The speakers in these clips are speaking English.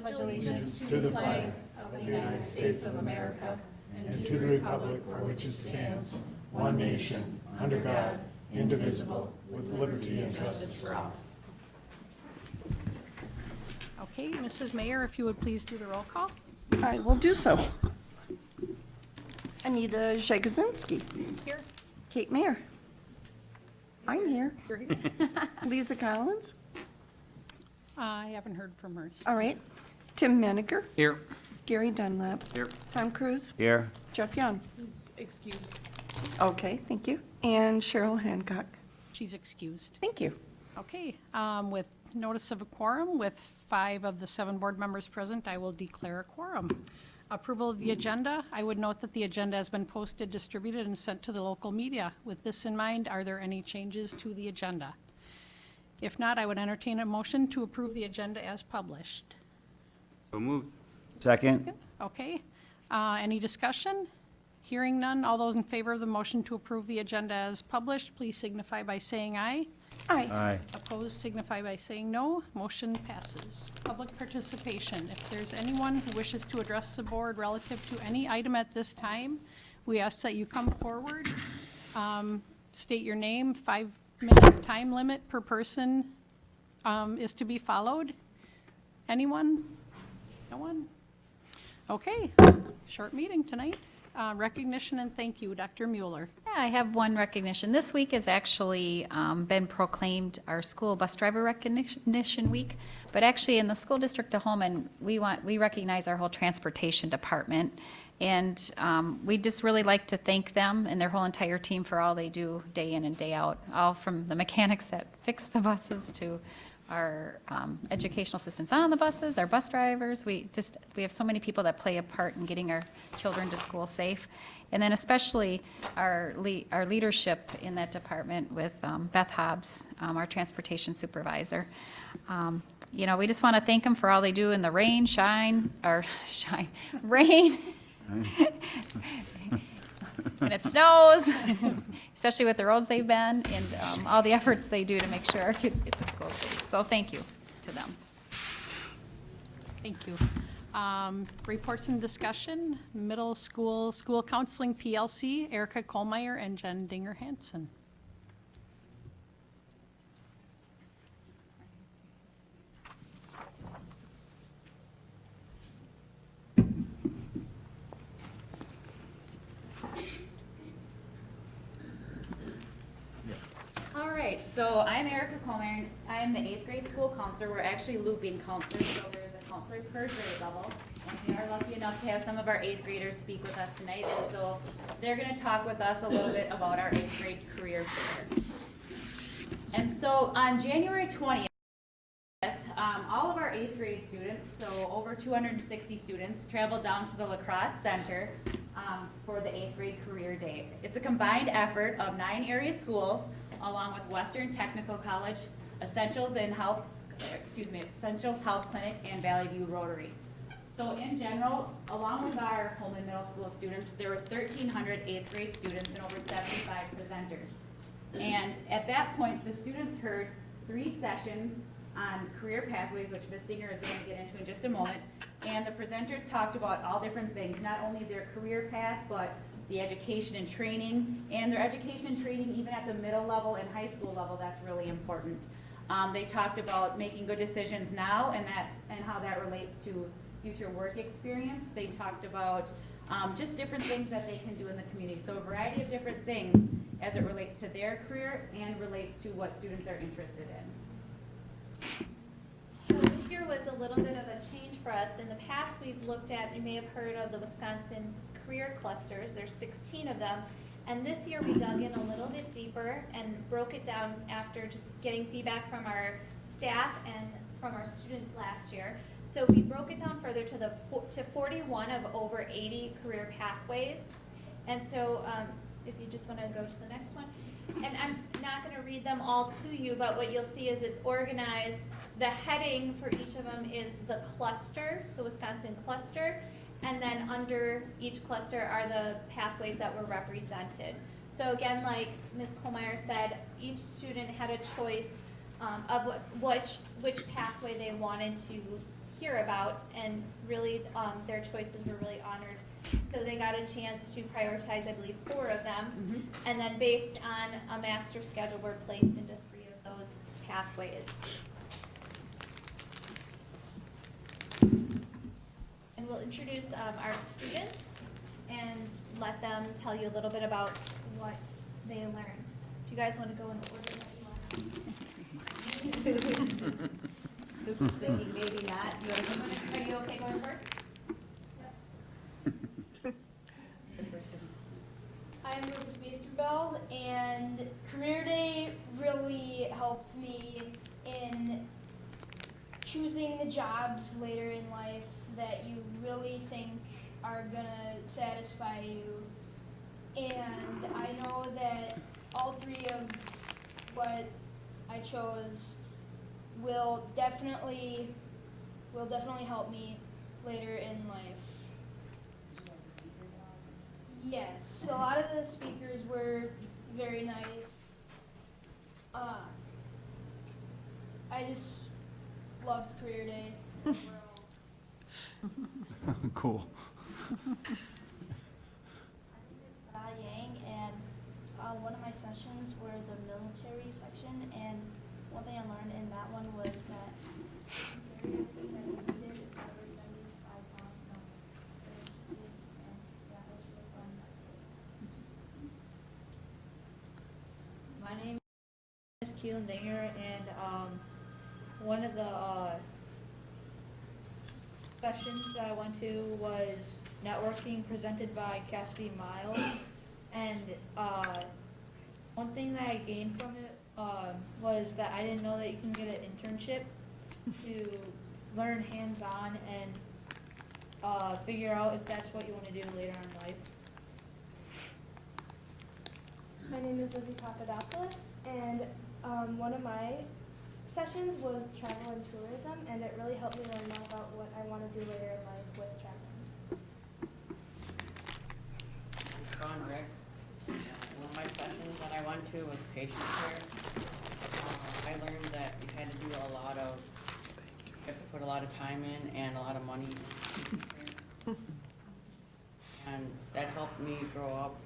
pledge allegiance to the flag of the United States of America and to the republic for which it stands, one nation, under God, indivisible, with liberty and justice for all. Okay, Mrs. Mayer, if you would please do the roll call. I will do so. Anita Jagosinski, Here. Kate Mayer. I'm here. You're here. Lisa Collins, I haven't heard from hers. all right. Tim Menninger, Here. Gary Dunlap, Here. Tom Cruz, Here. Jeff Young. He's Excused. Okay, thank you. And Cheryl Hancock. She's excused. Thank you. Okay, um, with notice of a quorum, with five of the seven board members present, I will declare a quorum. Approval of the agenda, I would note that the agenda has been posted, distributed, and sent to the local media. With this in mind, are there any changes to the agenda? If not, I would entertain a motion to approve the agenda as published. So moved. Second. Okay, uh, any discussion? Hearing none, all those in favor of the motion to approve the agenda as published, please signify by saying aye. Aye. Aye. Opposed signify by saying no. Motion passes. Public participation. If there's anyone who wishes to address the board relative to any item at this time, we ask that you come forward, um, state your name, five-minute time limit per person um, is to be followed. Anyone? No one? Okay, short meeting tonight. Uh, Recognition and thank you, Dr. Mueller. Yeah, I have one recognition. This week has actually um, been proclaimed our school bus driver recognition week. But actually, in the school district of Holmen, we want, we recognize our whole transportation department. And um, we just really like to thank them and their whole entire team for all they do day in and day out. All from the mechanics that fix the buses to our um, educational assistants on the buses, our bus drivers. We just, we have so many people that play a part in getting our children to school safe. And then especially our, le- our leadership in that department with um, Beth Hobbs, um, our transportation supervisor. Um, You know, we just want to thank them for all they do in the rain, shine, or shine, rain. When it snows, especially with the roads they've been and um, all the efforts they do to make sure our kids get to school safe. So thank you to them. Thank you. Um, Reports and discussion, middle school, school counseling PLC, Erica Colmeyer and Jen Dinger so I'm Erica Coleman. I'm the eighth grade school counselor. We're actually looping counselors, so there's a counselor per grade level. And we are lucky enough to have some of our eighth graders speak with us tonight. And so they're gonna talk with us a little bit about our eighth grade career fair. And so on January twentieth, um, all of our eighth grade students, so over two hundred and sixty students, traveled down to the lacrosse center, um, for the eighth grade career day. It's a combined effort of nine area schools, along with Western Technical College, Essentials in Health, excuse me, Essentials Health Clinic, and Valley View Rotary. So in general, along with our Holmen Middle School students, there were 1,300 eighth grade students and over seventy-five presenters. And at that point, the students heard three sessions on career pathways, which Ms. Dinger is going to get into in just a moment. And the presenters talked about all different things, not only their career path, but the education and training, and their education and training even at the middle level and high school level, that's really important. Um, they talked about making good decisions now and that, and how that relates to future work experience. They talked about, um, just different things that they can do in the community. So a variety of different things as it relates to their career and relates to what students are interested in. So this year was a little bit of a change for us. In the past, we've looked at, you may have heard of the Wisconsin Career Clusters, there's sixteen of them. And this year, we dug in a little bit deeper and broke it down after just getting feedback from our staff and from our students last year. So we broke it down further to the, to forty-one of over eighty career pathways. And so, um, if you just wanna go to the next one. And I'm not gonna read them all to you, but what you'll see is it's organized. The heading for each of them is the cluster, the Wisconsin cluster. And then under each cluster are the pathways that were represented. So again, like Ms. Colmeyer said, each student had a choice um, of what, which, which pathway they wanted to hear about, and really, um, their choices were really honored. So they got a chance to prioritize, I believe, four of them, and then based on a master schedule, were placed into three of those pathways. And we'll introduce um, our students and let them tell you a little bit about what they learned. Do you guys want to go in the order that you want? Who's thinking maybe not? You wanna come in? Are you okay going first? I'm Lucas Meesterbell, and Career Day really helped me in choosing the jobs later in life that you really think are gonna satisfy you. And I know that all three of what I chose will definitely will definitely help me later in life. Yes, a lot of the speakers were very nice. Uh, I just loved Career Day. Cool. Ba Yang, and uh, one of my sessions were the military section, and one thing I learned in that one was that carry everything that you needed if ever seventy-five pounds, and I was very interested, and yeah, it was really fun. My name is Keelan Dinger, and, um, one of the, uh, sessions that I went to was networking presented by Cassidy Miles. And, uh, one thing that I gained from it, um, was that I didn't know that you can get an internship to learn hands-on and, uh, figure out if that's what you wanna do later in life. My name is Livy Papadopoulos, and um, one of my sessions was travel and tourism, and it really helped me learn more about what I want to do later in life with traveling. Sean Rick. One of my sessions that I went to was patient care. Uh, I learned that you had to do a lot of, you have to put a lot of time in and a lot of money. And that helped me grow up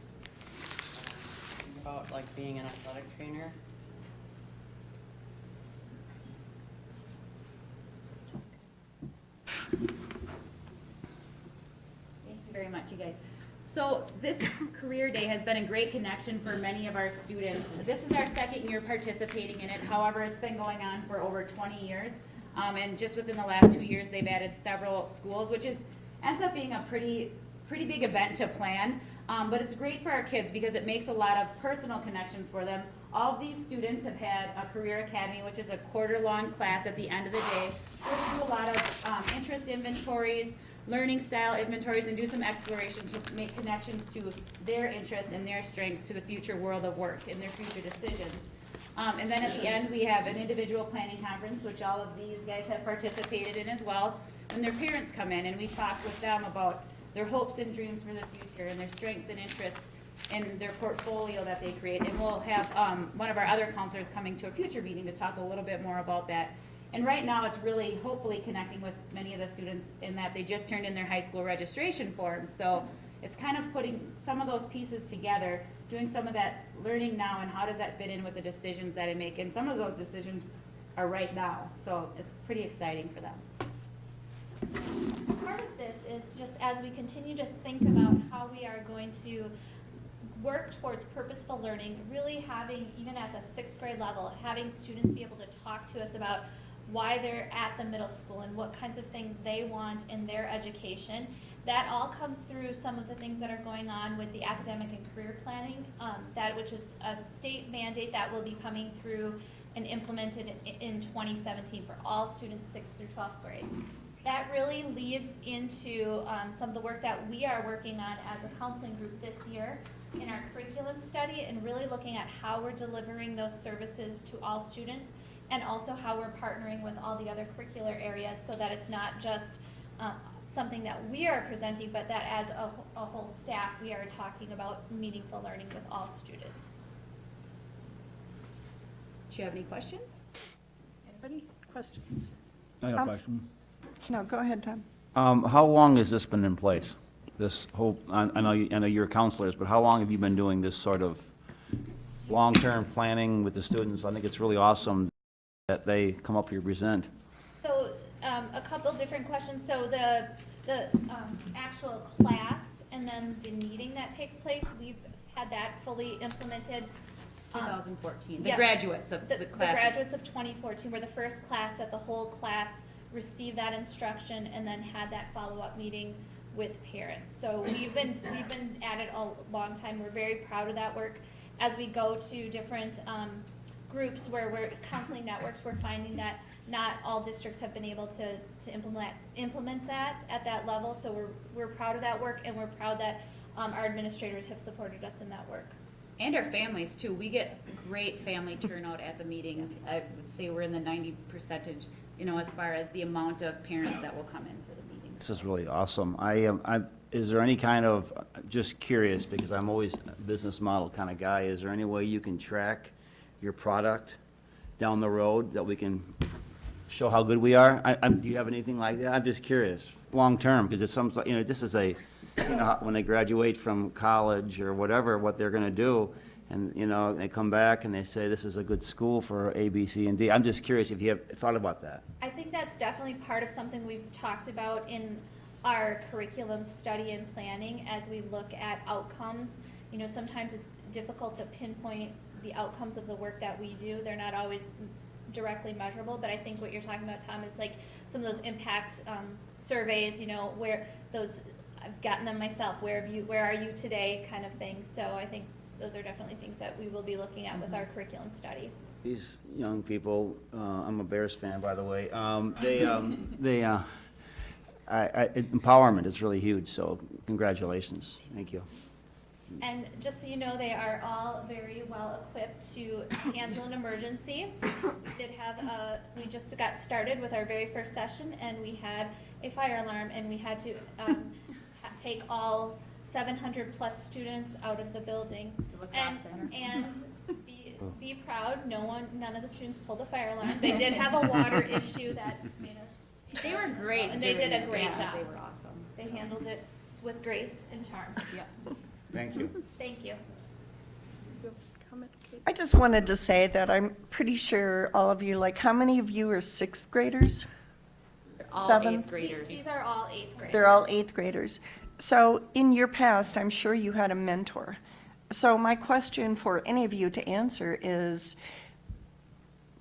uh, about like being an athletic trainer. Thank you very much, you guys. So this career day has been a great connection for many of our students. This is our second year participating in it. However, it's been going on for over twenty years. Um, and just within the last two years, they've added several schools, which is, ends up being a pretty, pretty big event to plan. Um, but it's great for our kids because it makes a lot of personal connections for them. All of these students have had a career academy, which is a quarter-long class at the end of the day. where we do a lot of, um, interest inventories, learning style inventories, and do some exploration to make connections to their interests and their strengths to the future world of work and their future decisions. Um, and then at the end, we have an individual planning conference, which all of these guys have participated in as well. When their parents come in and we talk with them about their hopes and dreams for the future and their strengths and interests and their portfolio that they create. And we'll have, um, one of our other counselors coming to a future meeting to talk a little bit more about that. And right now, it's really hopefully connecting with many of the students in that they just turned in their high school registration forms. So it's kind of putting some of those pieces together, doing some of that learning now and how does that fit in with the decisions that I make. And some of those decisions are right now, so it's pretty exciting for them. Part of this is just as we continue to think about how we are going to work towards purposeful learning, really having, even at the sixth grade level, having students be able to talk to us about why they're at the middle school and what kinds of things they want in their education. That all comes through some of the things that are going on with the academic and career planning, um, that which is a state mandate that will be coming through and implemented in twenty seventeen for all students sixth through twelfth grade. That really leads into um, some of the work that we are working on as a counseling group this year in our curriculum study and really looking at how we're delivering those services to all students and also how we're partnering with all the other curricular areas so that it's not just uh, something that we are presenting, but that as a, a whole staff, we are talking about meaningful learning with all students. Do you have any questions? Anybody? Questions? I got a Um, question. No, go ahead, Tom. Um, how long has this been in place? This whole, I, I know, you- I know you're counselors, but how long have you been doing this sort of long-term planning with the students? I think it's really awesome that they come up here and present. So, um, a couple different questions. So the, the, um, actual class and then the meeting that takes place, we've had that fully implemented. um, 2014, the yeah. graduates of The, the the graduates of twenty fourteen were the first class that the whole class received that instruction and then had that follow-up meeting with parents. So we've been, we've been at it a long time. We're very proud of that work. As we go to different, um, groups where we're, counseling networks, we're finding that not all districts have been able to, to implement, implement that at that level. So we're, we're proud of that work and we're proud that, um, our administrators have supported us in that work. And our families too. We get great family turnout at the meetings. I would say we're in the ninety percentage, you know, as far as the amount of parents that will come in for the meetings. This is really awesome. I am, I, is there any kind of, just curious, because I'm always a business model kind of guy, is there any way you can track your product down the road that we can show how good we are? I, I'm, do you have anything like that? I'm just curious, long-term, because it's some, you know, this is a, you know, when they graduate from college or whatever, what they're gonna do, and, you know, they come back and they say, this is a good school for A, B, C, and D. I'm just curious if you have thought about that. I think that's definitely part of something we've talked about in our curriculum study and planning as we look at outcomes. You know, sometimes it's difficult to pinpoint the outcomes of the work that we do. They're not always directly measurable, but I think what you're talking about, Tom, is like some of those impact, um, surveys, you know, where those, I've gotten them myself, where have you, where are you today, kind of thing. So I think those are definitely things that we will be looking at with our curriculum study. These young people, uh, I'm a Bears fan, by the way, um, they, um, they, uh, I, I, empowerment is really huge, so congratulations. Thank you. And just so you know, they are all very well equipped to handle an emergency. We did have a, we just got started with our very first session and we had a fire alarm and we had to, um, take all seven hundred plus students out of the building. And, and be, be proud, no one, none of the students pulled the fire alarm. They did have a water issue that made us. They were great. And they did a it. great Yeah, job. They were awesome. They handled it with grace and charm. Yeah. Thank you. Thank you. I just wanted to say that I'm pretty sure all of you, like, how many of you are sixth graders? All Seven. eighth graders. These are all eighth graders. They're all eighth graders. So in your past, I'm sure you had a mentor. So my question for any of you to answer is,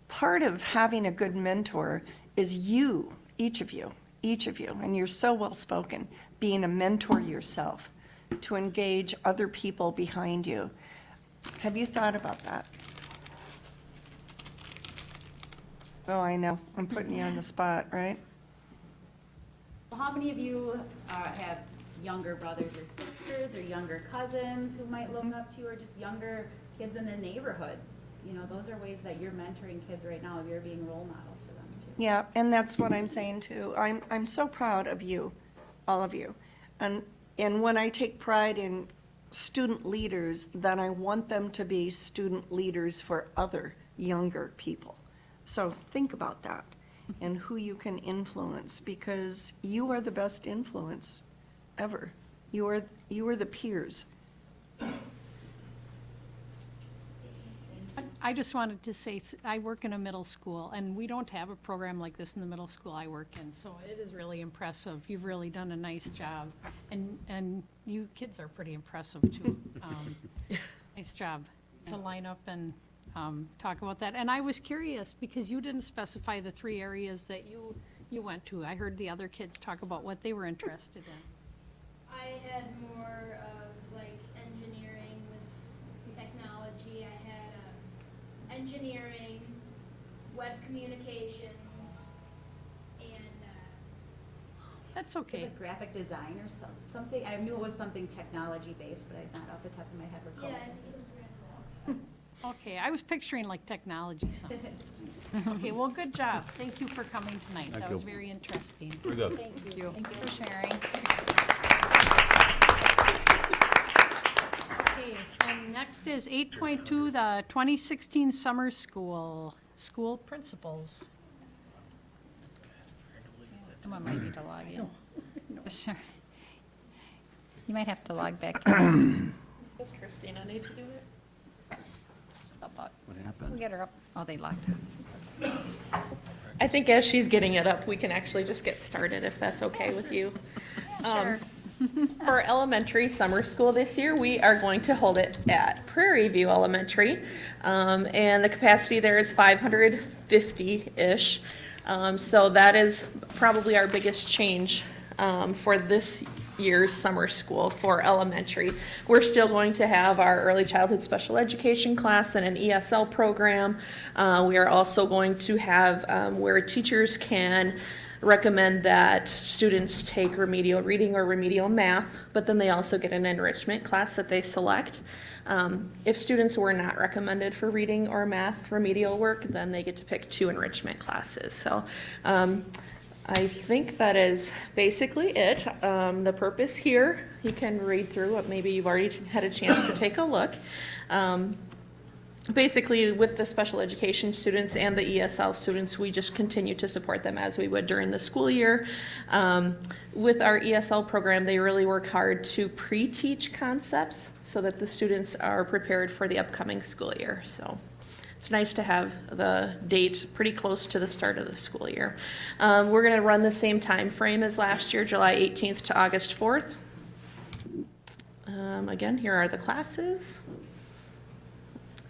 part of having a good mentor is you, each of you, each of you, and you're so well-spoken, being a mentor yourself, to engage other people behind you. Have you thought about that? Oh, I know, I'm putting you on the spot, right? Well, How many of you uh, have younger brothers or sisters or younger cousins who might look up to you or just younger kids in the neighborhood? You know, those are ways that you're mentoring kids right now. You're being role models for them too. Yeah, and that's what I'm saying too. I'm, I'm so proud of you, all of you. And, and when I take pride in student leaders, then I want them to be student leaders for other younger people. So think about that and who you can influence, because you are the best influence ever. You are, you are the peers. I just wanted to say, s- I work in a middle school, and we don't have a program like this in the middle school I work in, so it is really impressive. You've really done a nice job, and, and you kids are pretty impressive, too. Um, Nice job to line up and um, talk about that. And I was curious, because you didn't specify the three areas that you, you went to. I heard the other kids talk about what they were interested in. I had more engineering, web communications, and uh, That's Like okay. graphic design or some- something. I knew it was something technology based, but I not off the top of my head recall. yeah, I think it was Okay, I was picturing like technology something. Okay, well, good job. Thank you for coming tonight. That was very interesting. Very good. Thank you. Thanks for sharing. Okay, and next is eight point two, the twenty sixteen summer school, school principals. Someone might need to log in. Just sure. You might have to log back. in. Does Christina need to do it? Up, up. What We'll happened? get her up. Oh, they locked her. I think as she's getting it up, we can actually just get started if that's okay with you. Sure. Um, For elementary summer school this year, we are going to hold it at Prairie View Elementary. Um, and the capacity there is five hundred fifty-ish. Um, so that is probably our biggest change, um, for this year's summer school for elementary. We're still going to have our early childhood special education class and an ESL program. Uh, we are also going to have, um, where teachers can recommend that students take remedial reading or remedial math, but then they also get an enrichment class that they select. Um, if students were not recommended for reading or math remedial work, then they get to pick two enrichment classes. So um, I think that is basically it. Um, the purpose here, you can read through it. Maybe you've already had a chance to take a look. Basically with the special education students and the ESL students, we just continue to support them as we would during the school year. Um, with our ESL program, they really work hard to pre-teach concepts so that the students are prepared for the upcoming school year. So it's nice to have the date pretty close to the start of the school year. Um, we're gonna run the same time frame as last year, July 18th to August 4th. Um, again, here are the classes.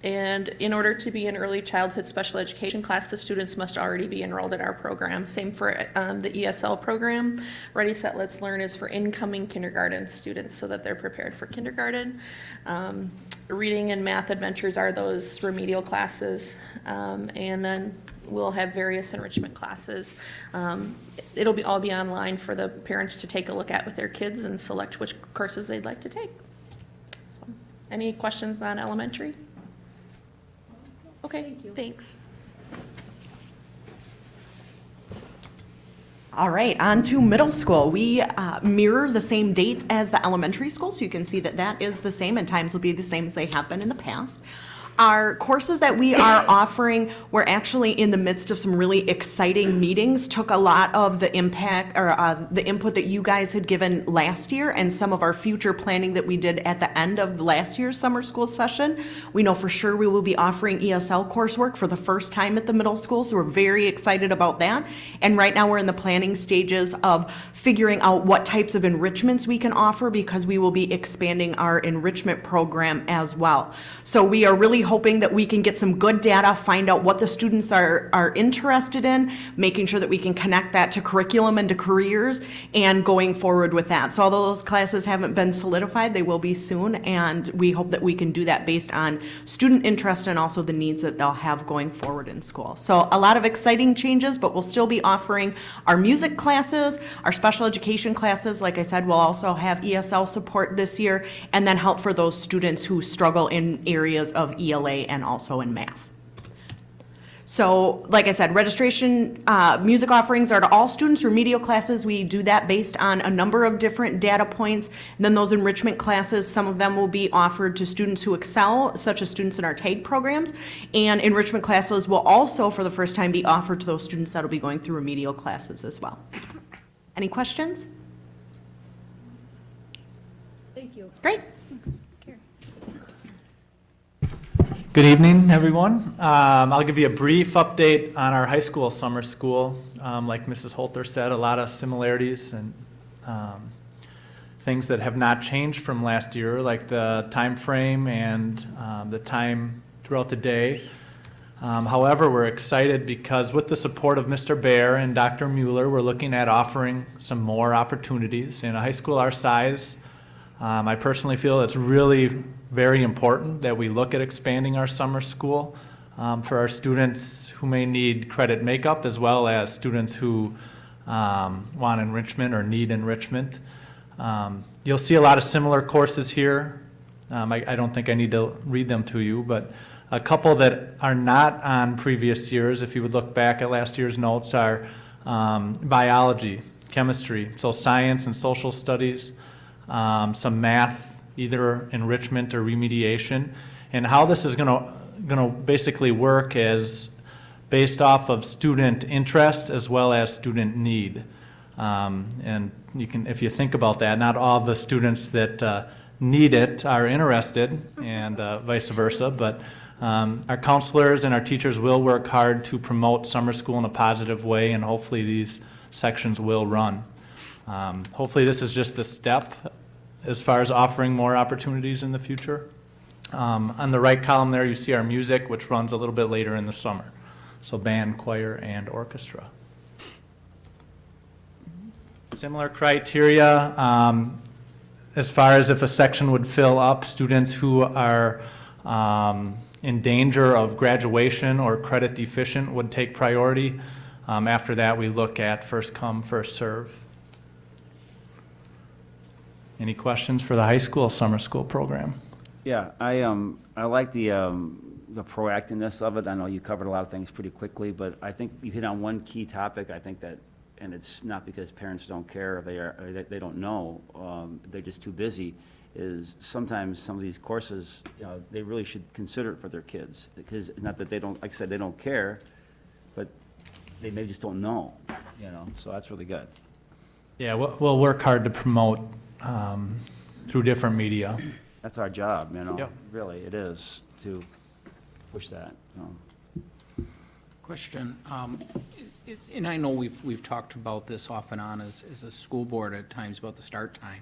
And in order to be an early childhood special education class, the students must already be enrolled in our program. Same for um, the ESL program. Ready, Set, Let's Learn is for incoming kindergarten students so that they're prepared for kindergarten. Um, reading and math adventures are those remedial classes. Um, and then we'll have various enrichment classes. Um, it'll be all be online for the parents to take a look at with their kids and select which courses they'd like to take. So, any questions on elementary? Okay, thanks. All right, on to middle school. We uh, mirror the same dates as the elementary school, so you can see that that is the same and times will be the same as they have been in the past. Our courses that we are offering, we're actually in the midst of some really exciting meetings, took a lot of the impact or uh, the input that you guys had given last year and some of our future planning that we did at the end of last year's summer school session. We know for sure we will be offering ESL coursework for the first time at the middle school, so we're very excited about that. And right now, we're in the planning stages of figuring out what types of enrichments we can offer because we will be expanding our enrichment program as well. So we are really hoping that we can get some good data, find out what the students are, are interested in, making sure that we can connect that to curriculum and to careers, and going forward with that. So although those classes haven't been solidified, they will be soon, and we hope that we can do that based on student interest and also the needs that they'll have going forward in school. So a lot of exciting changes, but we'll still be offering our music classes, our special education classes. Like I said, we'll also have ESL support this year, and then help for those students who struggle in areas of ELA and also in math. So, like I said, registration, uh, music offerings are to all students, remedial classes, we do that based on a number of different data points. And then those enrichment classes, some of them will be offered to students who excel, such as students in our TAG programs. And enrichment classes will also, for the first time, be offered to those students that'll be going through remedial classes as well. Any questions? Thank you. Great. Thanks. Carrie. Good evening, everyone. Um, I'll give you a brief update on our high school summer school. Um, like Mrs. Holter said, a lot of similarities and um, things that have not changed from last year, like the time frame and um, the time throughout the day. Um, however, we're excited because with the support of Mr. Bear and Dr. Mueller, we're looking at offering some more opportunities. In a high school our size, um, I personally feel it's really very important that we look at expanding our summer school um, for our students who may need credit makeup as well as students who um, want enrichment or need enrichment. Um, you'll see a lot of similar courses here. Um, I, I don't think I need to read them to you, but a couple that are not on previous years, if you would look back at last year's notes, are um, biology, chemistry, so science and social studies, um, some math, either enrichment or remediation. And how this is gonna, gonna basically work is based off of student interest as well as student need. Um, And you can, if you think about that, not all the students that uh, need it are interested, and uh, vice versa, but um, our counselors and our teachers will work hard to promote summer school in a positive way, and hopefully these sections will run. Um, Hopefully, this is just the step as far as offering more opportunities in the future. Um, On the right column there, you see our music, which runs a little bit later in the summer. So band, choir, and orchestra. Similar criteria, um, as far as if a section would fill up, students who are um, in danger of graduation or credit deficient would take priority. Um, After that, we look at first come, first serve. Any questions for the high school summer school program? Yeah, I, um, I like the, um, the proactiveness of it. I know you covered a lot of things pretty quickly, but I think you hit on one key topic, I think that, and it's not because parents don't care, or they are, or they, they don't know, um, they're just too busy, is sometimes some of these courses, you know, they really should consider it for their kids. Because, not that they don't, like I said, they don't care, but they maybe just don't know, you know, so that's really good. Yeah, we'll, we'll work hard to promote um, through different media. That's our job, you know? Yep. Really, it is, to push that, um. Question, um, is- is- and I know we've, we've talked about this off and on as, as a school board at times about the start time.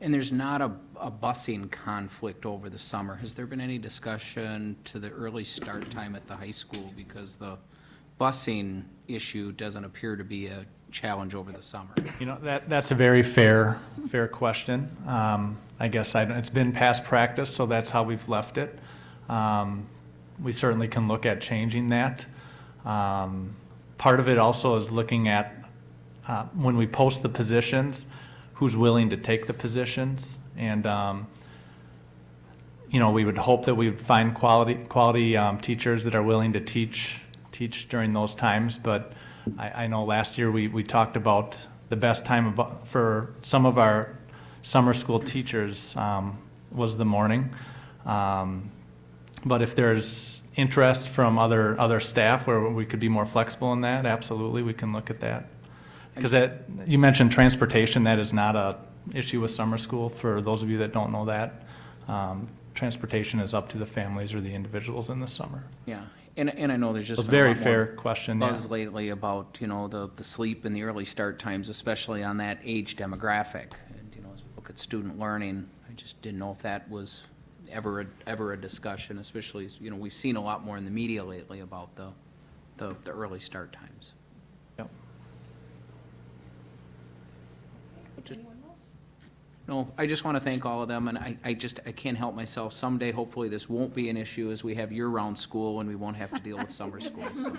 And there's not a, a busing conflict over the summer. Has there been any discussion to the early start time at the high school? Because the busing issue doesn't appear to be a challenge over the summer. You know, that, that's a very fair, fair question. Um, I guess I, it's been past practice, so that's how we've left it. Um, We certainly can look at changing that. Um, Part of it also is looking at, uh, when we post the positions, who's willing to take the positions? And, um, you know, we would hope that we would find quality, quality um, teachers that are willing to teach, teach during those times. But I, I know last year we, we talked about the best time for some of our summer school teachers um, was the morning. Um, But if there's interest from other, other staff where we could be more flexible in that, absolutely, we can look at that. Because that, you mentioned transportation, that is not a issue with summer school, for those of you that don't know that. Um, Transportation is up to the families or the individuals in the summer. Yeah, and, and I know there's just. A very lot more fair question, yeah. Buzz lately about, you know, the, the sleep and the early start times, especially on that age demographic. And, you know, as we look at student learning, I just didn't know if that was ever, a- ever a discussion, especially, as, you know, we've seen a lot more in the media lately about the, the, the early start times. Yep. Just- No, I just want to thank all of them, and I, I just, I can't help myself. Someday, hopefully, this won't be an issue as we have year-round school and we won't have to deal with summer school. so.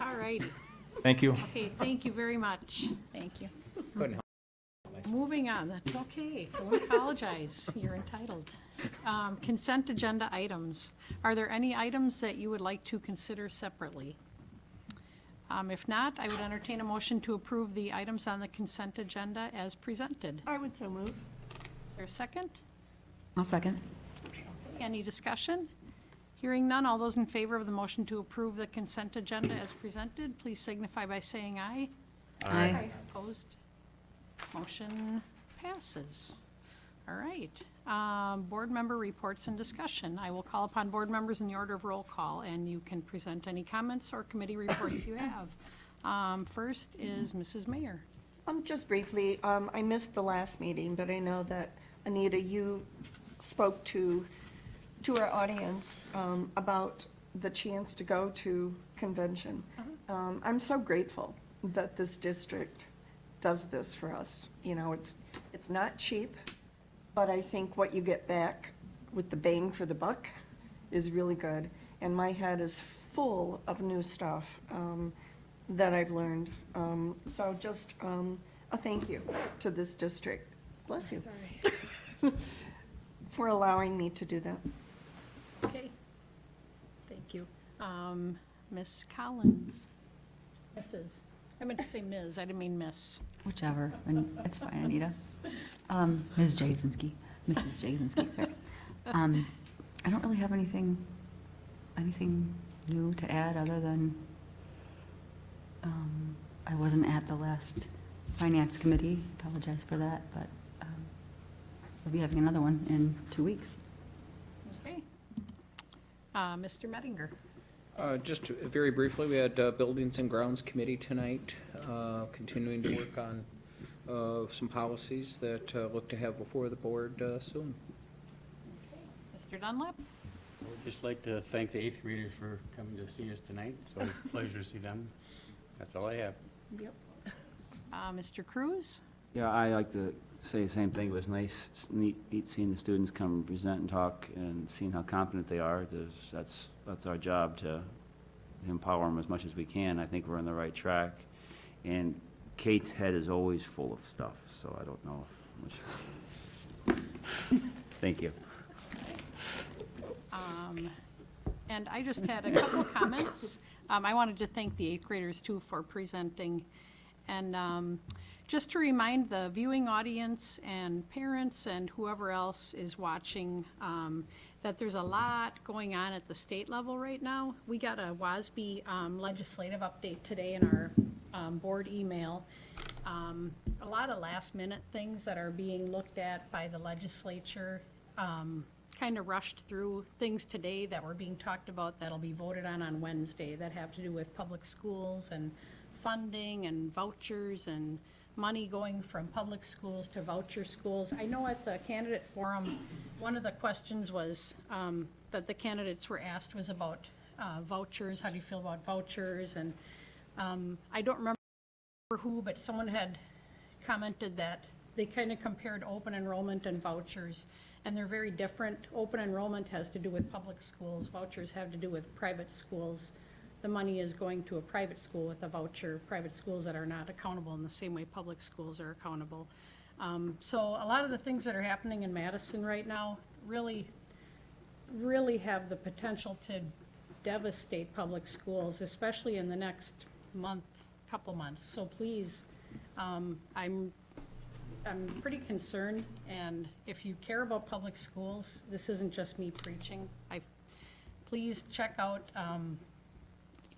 All right. Thank you. Okay, thank you very much. Thank you. Couldn't help Moving on, that's okay. Don't apologize. You're entitled. Um, Consent agenda items. Are there any items that you would like to consider separately? Um, If not, I would entertain a motion to approve the items on the consent agenda as presented. I would so move. Is there a second? I'll second. Any discussion? Hearing none, all those in favor of the motion to approve the consent agenda as presented, please signify by saying aye. Aye. Opposed? Motion passes. All right. Um, Board member reports and discussion. I will call upon board members in the order of roll call, and you can present any comments or committee reports you have. Um, First is Mrs. Mayer. Um, just briefly, um, I missed the last meeting, but I know that, Anita, you spoke to, to our audience, um, about the chance to go to convention. Um, I'm so grateful that this district does this for us. You know, it's, it's not cheap, but I think what you get back with the bang for the buck is really good. And my head is full of new stuff um, that I've learned. Um, So just um, a thank you to this district. Bless you. For allowing me to do that. Okay. Thank you. Um, Ms. Collins. Mrs. I meant to say Ms., I didn't mean Miss. Whichever, and it's fine, Anita. Um, Ms. Jasinski, Mrs. Jasinski, sorry. Um, I don't really have anything, anything new to add other than, um, I wasn't at the last finance committee, apologize for that, but um, we'll be having another one in two weeks. Okay. Uh, Mr. Mettinger? Uh, Just very briefly, we had uh, Buildings and Grounds Committee tonight, uh, continuing to work on uh, some policies that uh, look to have before the board uh, soon. Mr. Dunlap? I would just like to thank the eighth readers for coming to see us tonight. It's always a pleasure to see them. That's all I have. Yep. Uh, Mr. Cruz? Yeah, I like to say the same thing. It was nice, neat, neat seeing the students come and present and talk and seeing how confident they are. There's, that's, that's our job to empower them as much as we can. I think we're on the right track. And Kate's head is always full of stuff, so I don't know if much. Thank you. Um, And I just had a couple of comments. Um, I wanted to thank the eighth graders too for presenting. And um, just to remind the viewing audience and parents and whoever else is watching, um, that there's a lot going on at the state level right now. We got a WASB um, legislative update today in our um, board email. Um, A lot of last-minute things that are being looked at by the legislature. Kind of rushed through things today that were being talked about that'll be voted on on Wednesday that have to do with public schools and funding and vouchers and money going from public schools to voucher schools. I know at the candidate forum, one of the questions was, um, that the candidates were asked was about uh, vouchers, how do you feel about vouchers? And um, I don't remember who, but someone had commented that they kind of compared open enrollment and vouchers, and they're very different. Open enrollment has to do with public schools, vouchers have to do with private schools. The money is going to a private school with a voucher, private schools that are not accountable in the same way public schools are accountable. Um, So a lot of the things that are happening in Madison right now really really have the potential to devastate public schools, especially in the next month, couple months. So please, um, I'm, I'm pretty concerned, and if you care about public schools, this isn't just me preaching. I, please check out, um,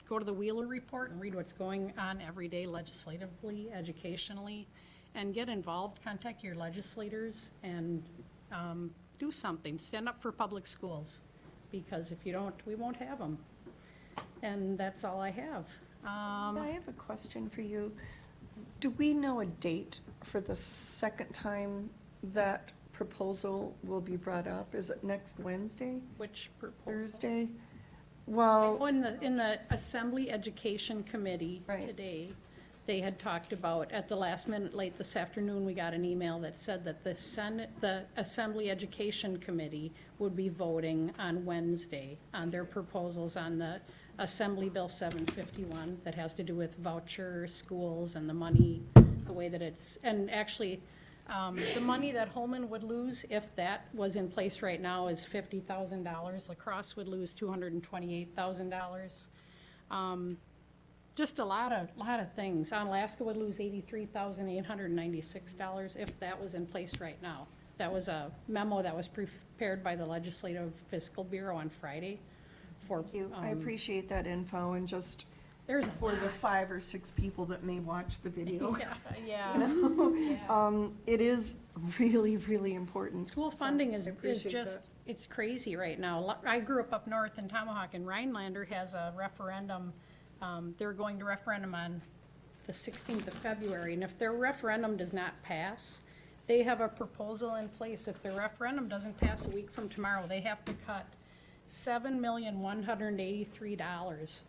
go to the Wheeler Report and read what's going on every day legislatively, educationally, and get involved, contact your legislators, and um, do something. Stand up for public schools, because if you don't, we won't have them. And that's all I have. Um, I have a question for you. Do we know a date for the second time that proposal will be brought up? Is it next Wednesday, Which proposal? Thursday? Well, Oh, in the, in the Assembly Education Committee Right. today, they had talked about, at the last minute, late this afternoon, we got an email that said that the Senate, the Assembly Education Committee would be voting on Wednesday on their proposals on the Assembly Bill seven fifty-one that has to do with voucher schools and the money, the way that it's, and actually, um, the money that Holmen would lose, if that was in place right now, is fifty thousand dollars. La Crosse would lose two hundred and twenty-eight thousand dollars. Um, Just a lot of, lot of things. Alaska would lose eighty-three thousand eight hundred and ninety-six dollars if that was in place right now. That was a memo that was prepared by the Legislative Fiscal Bureau on Friday for. you, I um, appreciate that info and just There's a for the five or six people that may watch the video. Yeah, yeah. You know, um, it is really, really important. School So, funding is, I is appreciate just, that. it's crazy right now. Lo- I grew up up north in Tomahawk, and Rhinelander has a referendum, um, they're going to referendum on the sixteenth of February, and if their referendum does not pass, they have a proposal in place, if their referendum doesn't pass a week from tomorrow, they have to cut seven million, one hundred and eighty-three dollars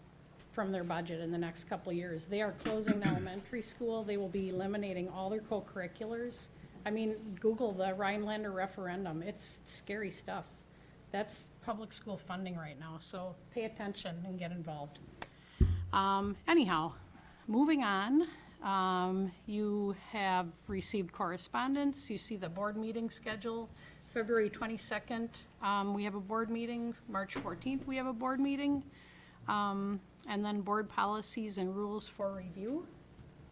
from their budget in the next couple of years. They are closing the elementary school, they will be eliminating all their co-curriculars. I mean, Google the Rhinelander referendum, it's scary stuff. That's public school funding right now, so pay attention and get involved. Um, anyhow, moving on, um, you have received correspondence, you see the board meeting schedule, February twenty-second, um, we have a board meeting, March fourteenth, we have a board meeting. Um, and then board policies and rules for review.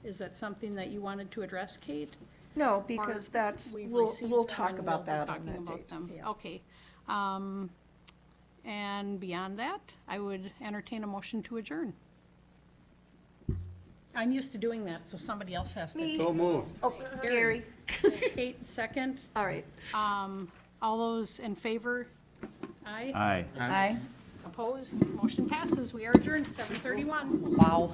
Is that something that you wanted to address, Kate? No, because that's, We've we'll, received we'll them talk and about we'll be that on talking that about date. them. Yeah. Okay. Um, and beyond that, I would entertain a motion to adjourn. I'm used to doing that, so somebody else has to. Me. So moved. Oh, Gary. Kate, second. All right. Um, all those in favor? Aye. Aye. Aye. Opposed? Motion passes. We are adjourned, seven thirty-one. Wow.